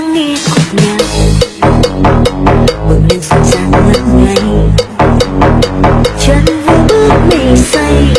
lắng nghe cuộc nhạc bước lên sân sàng ngất ngây chân vui bước mê say